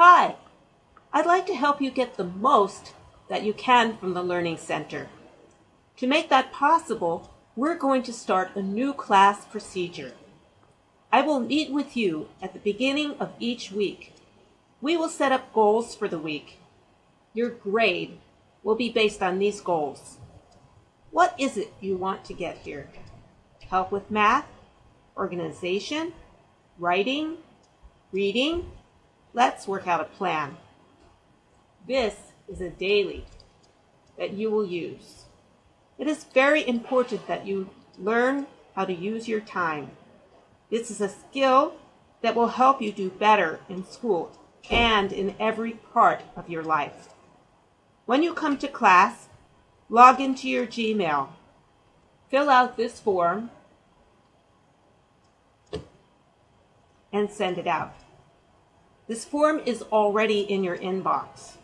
Hi, I'd like to help you get the most that you can from the Learning Center. To make that possible, we're going to start a new class procedure. I will meet with you at the beginning of each week. We will set up goals for the week. Your grade will be based on these goals. What is it you want to get here? Help with math, organization, writing, reading? Let's work out a plan. This is a daily that you will use. It is very important that you learn how to use your time. This is a skill that will help you do better in school and in every part of your life. When you come to class, log into your Gmail. Fill out this form and send it out. This form is already in your inbox.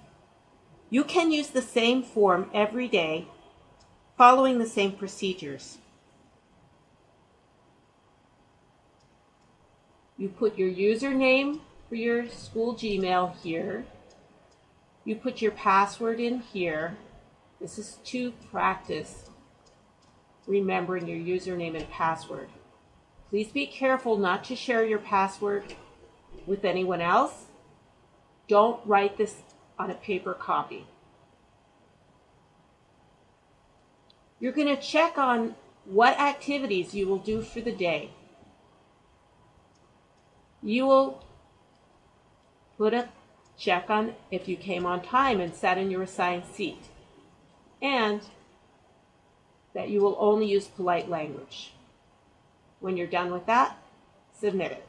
You can use the same form every day following the same procedures. You put your username for your school Gmail here. You put your password in here. This is to practice remembering your username and password. Please be careful not to share your password with anyone else. Don't write this on a paper copy. You're going to check on what activities you will do for the day. You will put a check on if you came on time and sat in your assigned seat, and that you will only use polite language. When you're done with that, submit it.